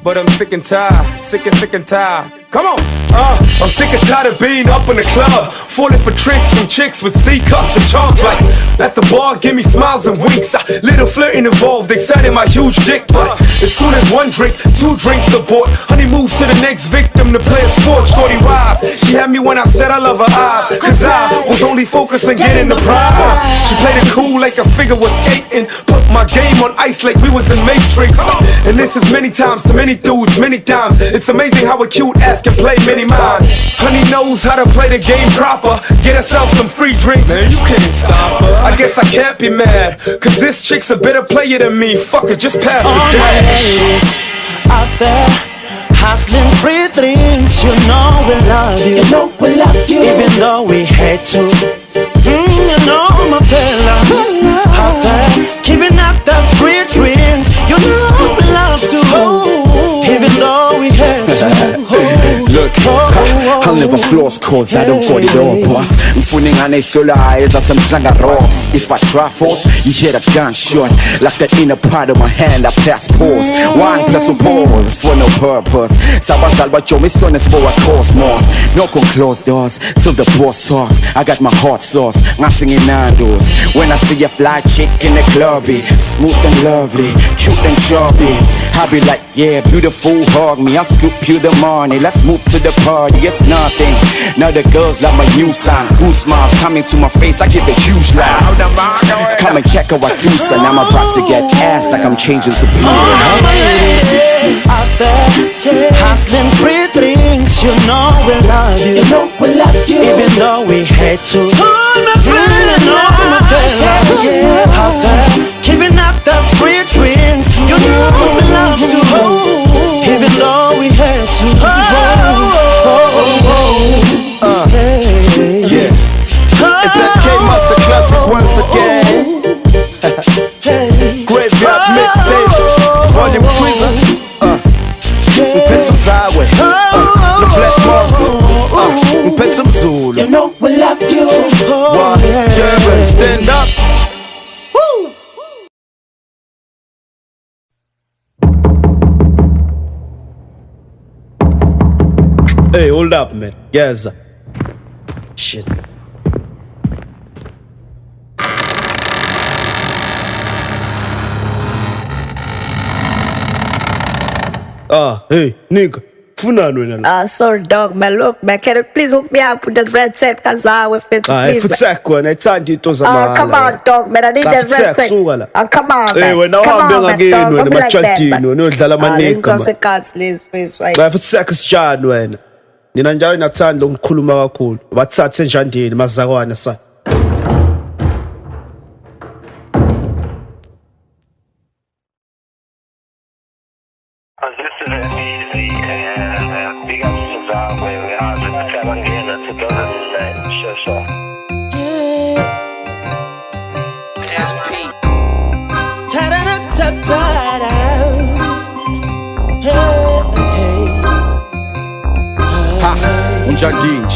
[SPEAKER 10] But I'm sick and tired, sick and sick and tired. Come on! Uh, I'm sick and tired of being up in the club, falling for tricks from chicks with C cups and charms. Like at the bar, give me smiles and winks. Uh, little flirting involved, exciting my huge dick. But as soon as one drink, two drinks are bought, honey moves to the next victim to play a sport. Shorty rise, she had me when I said I love her eyes, cause I was only focused on getting the prize. She played it cool like a figure was skating, put my game on ice like we was in Matrix. And this is many times to many dudes, many times. It's amazing how a cute ass can play many minds. Honey knows how to play the game proper. Get herself some free drinks. Man, you can't stop her. I guess I can't be mad. Cause this chick's a better player than me. Fuck it, just pass
[SPEAKER 11] All
[SPEAKER 10] the
[SPEAKER 11] my
[SPEAKER 10] dash.
[SPEAKER 11] ladies out there hustling free drinks. You know we love you. You know we love you. Even though we hate to. Mm, you know my fellas out there giving out the free drinks. You know we love to. Even though we hate to.
[SPEAKER 3] I'll never floss cause I don't got it all, boss. Mfuningane ihlolayo zasemhlanga rocks. If I try force, you hear the gunshot. Like the inner part of my hand, I pass pause. One plus a pause for no purpose. Sabazal son is for a cosmos. Knock on closed doors till the boss talks. I got my hot sauce, nothing in Nando's. When I see a fly chick in the clubby, smooth and lovely, cute and chubby. I be like, yeah, beautiful, hug me. I'll scoop you the money. Let's move to the party. It's nothing. Now the girls love my new sign. Who smiles coming to my face? I give a huge laugh. Come and check out what do, son. I'm about to get ass like I'm changing to blue.
[SPEAKER 11] All my ladies out there hustling free drinks. You know we love you. You know we love you. Even though we hate to. All my friends, you know my fellas out there giving out the free drinks. You know we love to. Even though we hate to. Oh,
[SPEAKER 12] Volume Tweezer. Uh, Mphethe uzawe, uh, no Black Moss, uh, Mphethe Mzulu.
[SPEAKER 11] You know we love you.
[SPEAKER 12] One, Durban, stand up.
[SPEAKER 1] Hey, hold up, man. Yes. Shit. Ah, hey, nigga. Funani wena la?
[SPEAKER 13] Ah, sorry dog, man. Look, man, can you please hook me up with that red set kazawe ah, fit?
[SPEAKER 1] Ah, futsak wena, ithanda into
[SPEAKER 13] zamahhala.
[SPEAKER 1] Ah,
[SPEAKER 13] come on eh. dog, man. I need that red set.
[SPEAKER 1] Suka la.
[SPEAKER 13] Ah, come on.
[SPEAKER 1] Hey, wena uhambe ngakini wena
[SPEAKER 13] emachadini,
[SPEAKER 1] wena
[SPEAKER 13] udlala
[SPEAKER 1] amanika.
[SPEAKER 13] Ah, ngicase lezifisi wayi.
[SPEAKER 1] Ba futsak sijani wena. Nina njalo nathanda ukukhuluma kakhulu. Bathathe njandini mazakwana sa.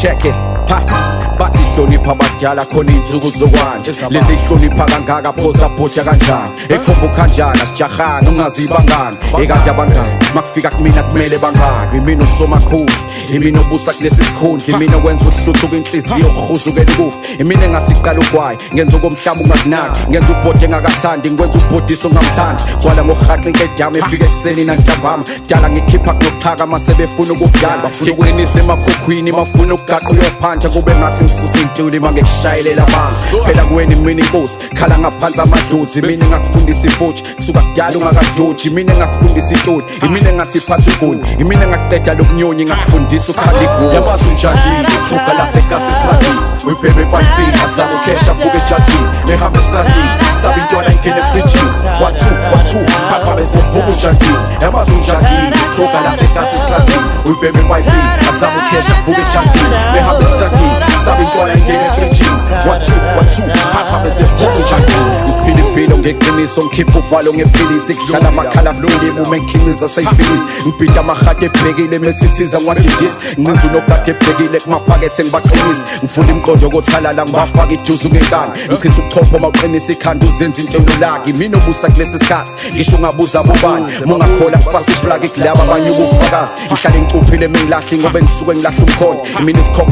[SPEAKER 3] Check it. Ha. Bathi hlonipha abadala khona iy'nsuku zokwanje. Lezi hlonipha kangaka phosa bhodya kanjani? Ekhomba ukhanjana sijahana ungazibangani. Ekade abangani makufika kumina kumele bangani. Imina usomakhuzi imina obusa kulesi sikhundla imina okwenza uhluthuka inhliziyo urhuzukela ukufa imina engathi iqala ugwayi ngenza okomhlaba ungakunaki. Ngenza ubhodi engakathandi ngikwenza ubhodisa ongamthandi gwala ngokurhaqa inkedama efika ekuseni nantambama dala ngikhipha kunokuphakama sebefuna ukukudala ngiqinisa emakhukhwini bafuna ukugaqa uyophandla kube ngathi ngisusa intuli ma ngishayelele abantu phela kuweni mina inkosi khala ngaphansi amadozi mina engakufundisa ibhoji kusuka kudala ungakadoji imina engakufundisa intoni imina engathi phatha ugoni imina engakuqeda lokunyonyi ngakufundisa ukukhala igoli yabazi unjandile thuka lasekasi slatini wibhebe ebantwini azakukhesha fuke ejadini behamba esiplatini sabe intwana ingena efrijini watu watu papa besevuka unjandile yabazi unjandile thuka lasekasi slatini wibhebe ebantwini azakukhesha fuke ejadini behamba esiplatini uyibhebe ebhayibhini azama ukhesha abuke ejadini ehamba esiplatini sabe intwana ingene efrijini wathu wathu papa besevuka unjandile uphila impilo ngeqiniso ngikhipha uvalo ngepilisi kuhlala amakhala afile bume ngikhiciza seyifilisi ngibhida amahati ebhekile methithiza nwadidisi ncinza unogade ebhekile kumaphakethe ngibaqinisa ngifuna imqondo kothalala ngibafaka iduze ungenkani ngichitha ubuchopho mawuqinisa ikhanda uzenza intshelo laki mina obusa kulesi sikhathi ngisho ungabuza bobani mungakhola kufasa iplagi kulaba abanye ubufakazi ngihlale ngicuphile mengilahli ngobe ngisuke ngilahla umkhondo imina isikhokho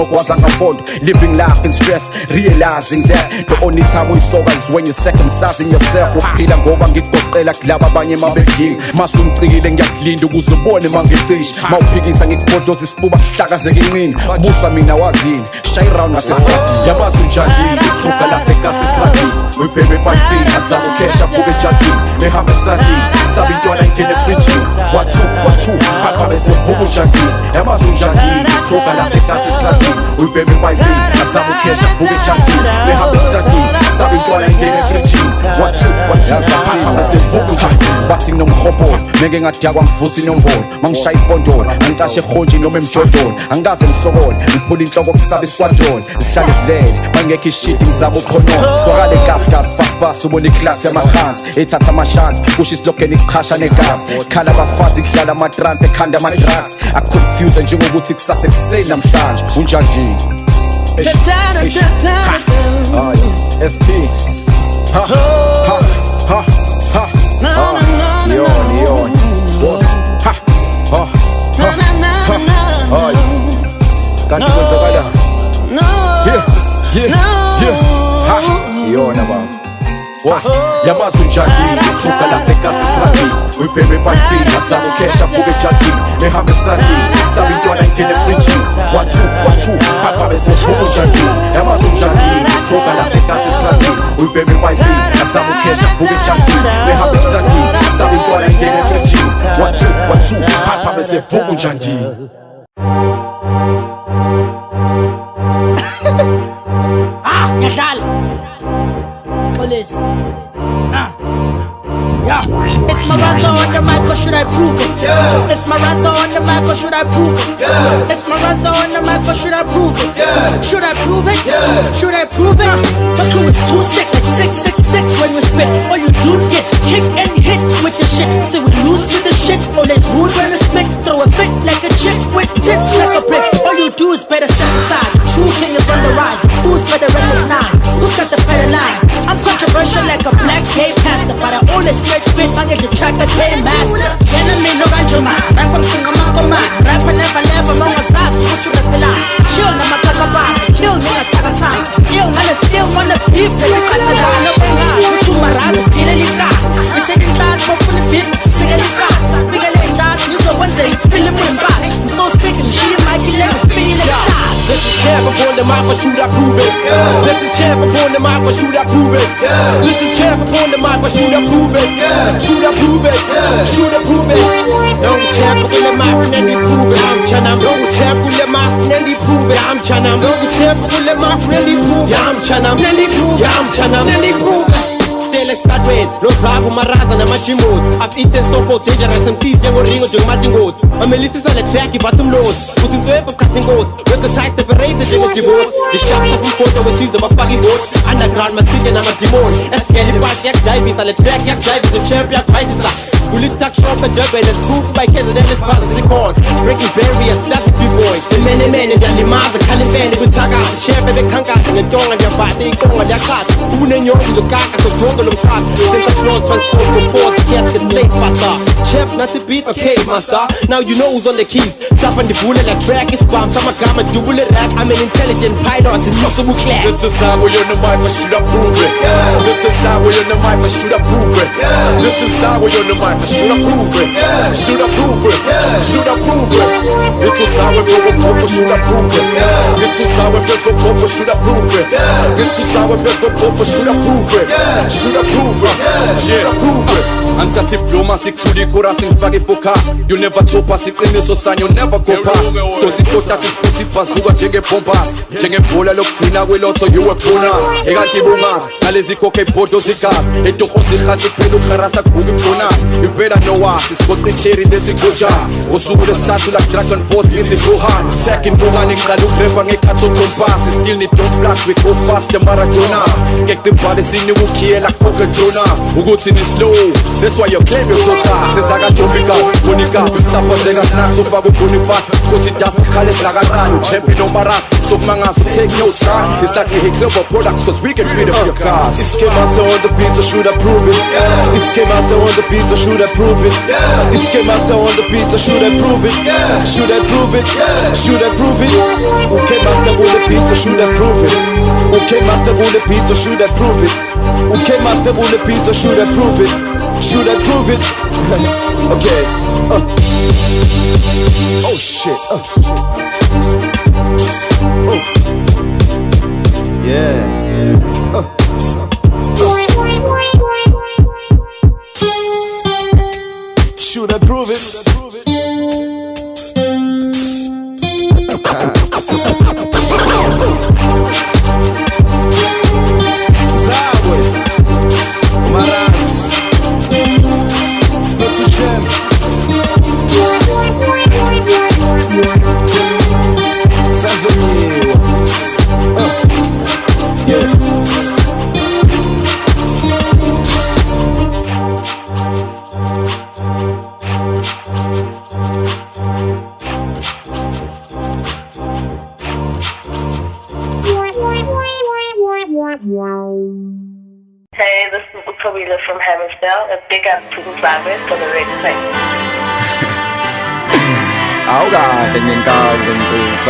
[SPEAKER 3] wazangafondo living life in stress realizing that the only time uyisoka is when you're circumcising yourself. Uphila ngoba ngikugoqela kulaba abanye mabedinga masumcikile ngiyakulinda ukuze ubone mangicisha mawuphikisa ngikubhodoza isifuba kuhlakazeka inqini busa mina wazini shay round nasesitradini yabazi unjandile ikhuga lasekasi esitradini uyibhebe ebhayibhini azama ukhesha abuke ejadini ehamba esitradini sabe intwana ingene efrijini wathu wathu papa besevuka unjandile yabazi unjandile ikhuga lasekasi esitradini mtatu uibebe mwaiti asamukesha mvuke chatu lehape statu sabe intwala engene frijini watu watuasemvuku bathi nginomhobolo meke ngadakwa ngivusa inombolo mangishaye ipondolo angicashe ehontshi noma emjodolo angikaze ngisokole ngiphula inhloko kusaba iswadolo zihlale zilele bangekho ishidi ngizama uqhonono swakale gasgas fasifasi ubona iklasi yamahansi ethatha amashansi kusho isilogeni kuqhasha negazi. Khala abafazi kudlala amatransi ekhanda ama-drugs akuconfuse njengokuthi kusase kuseni namhlanje. Unjanjini Hayi, SP ha. Ha. Ha. Ha. Ha. Yoni yoni Boss ha. Ha. Ha. Ha. Hayi Kanti kwenzakala Yeah. Yeah. Yeah ha. Yona baba Wasi ya mazunjaki Chukala sekasi strati Wipewe pakpi Nazamu kesha fuge chaki Mehame strati pa jwana ngele frichi Watu watu Papa bese fugu chaki Ya mazunjaki Chukala sekasi strati Wipewe pakpi Nazamu kesha fuge chaki Mehame strati Sabi jwana ngele frichi Watu pa Papa bese fugu chaki
[SPEAKER 14] Ah, yes, I Xolisi. Ah. Yeah. It's my razor on the mic or should I prove it? Yeah. It's my razor on the mic or should I prove it? Yeah. It's my razor on the mic or should I prove it? Yeah. Should I prove it? Yeah. Should I prove it? My crew is too sick, like 666 when we spit. All you dudes get kicked and hit with the shit. Say we lose to the shit. Always rude when we spit. Throw a fit like a chick with tits like a brick. You do is better step aside. True king is on the rise. Who's better recognize? Who's got the better lines? I'm controversial like a black gay pastor, but I always straight spit. I get the track I came master. Enemy no ranjuma.
[SPEAKER 15] Mic, but shoot I prove it. This is champ upon the mic, but shoot I prove it. This is champ upon the mic, but shoot I prove it. Shoot I prove it. Shoot I prove it. No champ upon the mic, and they prove it. I'm Chanam. No champ upon the mic, and they prove it. I'm Chanam. No champ upon the mic, and they prove it. Yeah, I'm Chanam. Then they prove it. Yeah, I'm Chanam. Then they prove it. Esitratweni nozaku umaraza namajimos i've eaten so called dangerous mcs njengoringo njengomatingozi bamelisisa le track ivathi umlosi uzintswembe ukhathi inkosi wekosite separated njengedivorce ishapsa kumgoda wesizwe bafaka ivote underground masitye namadimoni esigele ipasi yakudayivisa le track yakudayivisa ichamp yakuvayisisa Kulitak shop and Durban is proof by KZN is part of Sikon Breaking barriers, that's the B-boy Imene mene ndiyalimaza khalifene kwithakala Chefe bekhankatha ngentonga ndiyabhatha ikonga ndiyakhatha Ubunenyongo uzokaka sojonge lo mthatha Sensor flows transport propose Cats get late faster. Chef nathi beat okay master. Now you know who's on the keys. Sapa ndivule la track isibham samagama dubule rap. I'm an intelligent python impossible class
[SPEAKER 3] This is how we on the mic, but should I prove it? This is how we on the mic, but should I prove it? This is how we on the mic, but should I prove it? Should I prove it? Should I prove it? It is how we go for, but should I prove it? It is how we best go for, but should I prove it? It is how we best go for, but should I prove it? Should I prove it? Should I prove it? antsatha ibluma sikuthulikura singifake ifocus you never topas iqiniso sanyo never go pass sidonsa ipotathi siphutha ibhazuka njengebombas njengebhola lokugcina kwilotho you a bonus. Ekanti bungazi nalezi khokhe ibhodo zigazi etokoza ihansi kuphela ukarasa kubuka ibonus impela nowasi sigoqa icherry lethi gojas ngosuku lesithathu lakudragon force ngizibuhan second bungane ngiqala ugreva ngekhathi okompasi. Still nidon plus we go fast emaradonas sikeqe ibhale sinikukhiye lakhoke dronas ukuthi nislow That's why you claim you're so tough Sezaka Jomikas, Bonikas Sapazeka snacks ufaka ubonifast Kuthi dust khale silakaqala Uchampion omaras Sokumangaza take no sign It's like we hit clever products Cause we get rid of your cars
[SPEAKER 12] It's K Master on the beat, so should I prove it? Yeah. It's K Master on the beat, so should I prove it? Yeah. It's K Master on the beat, so should I prove it? Yeah. Should I prove it? Should I prove it? Okay, Master on the beat, so should I prove it? Okay, Master on the beat, so should I prove it? Okay, Master on the beat, so should I prove it? Should I prove it? okay. Uh. Oh shit. Uh. Oh. Yeah. Uh. Should I prove it?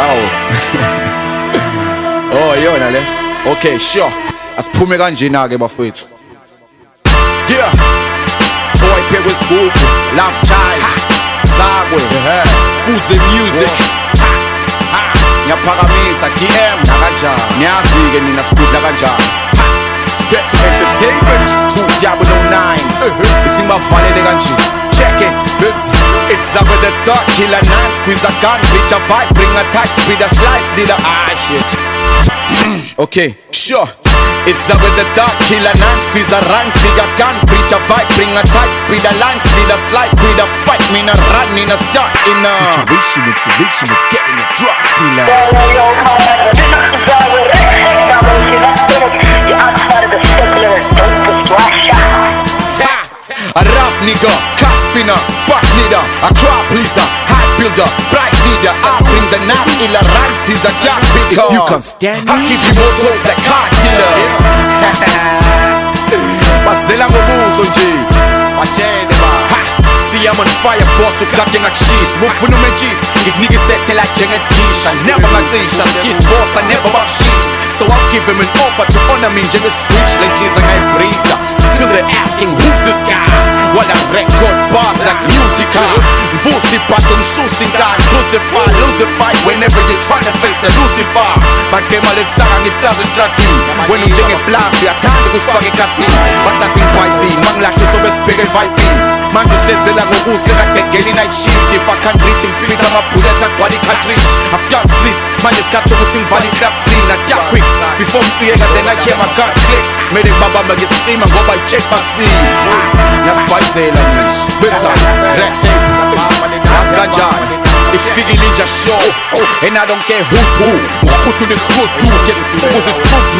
[SPEAKER 3] Awu oh yona le. Okay sure. Asiphume kanjena ke bafethu yeah. Toy pick was cool love child. Sakwe kuze music. Ngiyaphakamisa dm nakanjani niyazi ke nina sikudla kanjani? To Entertainment. 2009 Ithi bavalele Check it. It's It's up with the thought Killer nine Squeeze a gun Bitch a bite Bring a tight Speed a slice Did a ah shit Okay Sure. It's up with the dark a nine Squeeze a run, figure gun Preach a bite, bring a tight Speed a line, speed a slide. Creed a fight, me a run, in a start In a situation, situation is getting a drug dealer A rough nigga, spinner, spark leader, a crowd pleaser, builder, bright leader. I bring the knife, he's a jack picker.
[SPEAKER 6] If you can stand
[SPEAKER 3] I give you more souls like car dealers. Bazela ngobuso nje, batshele ba. See I'm on fire boss ukade ngakshisa Mufuna umejisa ngikunikisethela njengedisha Never ngacisha skis boss I never bakushintsha So I'll give him an offer to honor me. Njenge-switch Le ntshiza ngayibreaker Till they're asking who's this guy While I record bars like musica Mvusi button susi ngani Crucify, lucify Whenever you're trying to face the Lucifer. Badema letsanga ngitazi stratini Wena unjengeblast uyathanda ukusifaka ekhathini Batathi ngikwayizini Mangilahle sobe sibheke evibini manje usezela ngokuse kade ngeni night shift? If i can't reach him split ama-bullets agcwala i-cartridge after street manje isikhathi sokuthi ngibhale i-club scene asya quick. Before ngicuyeka then i hear my gun click. Mele ngibabamba ngesicima ngoba i-check basile ngiyasibhayizela ngisho betha red tape yazi kanjani ifikile inja show and i don't care who's who. Uhutu nekhutu ke ukuze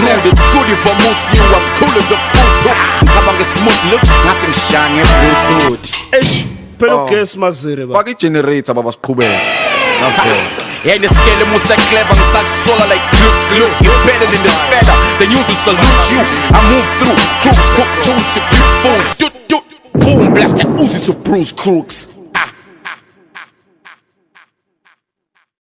[SPEAKER 3] rude it's good if i move you i'm cool as a fool ngikhamba nge-smooth look. Ngathi ngishaya nge-bluetooth
[SPEAKER 1] eish phela ugesi mazire ba
[SPEAKER 3] faka i-generator baba siqhubeke navela Yeah, in the scale, Musa clever, I'm solar like gluk gluk. You better than this better, the news will salute you. I move through crooks, cook tunes, you fools. Doot doot, boom, blast that Uzi to Bruce Crooks.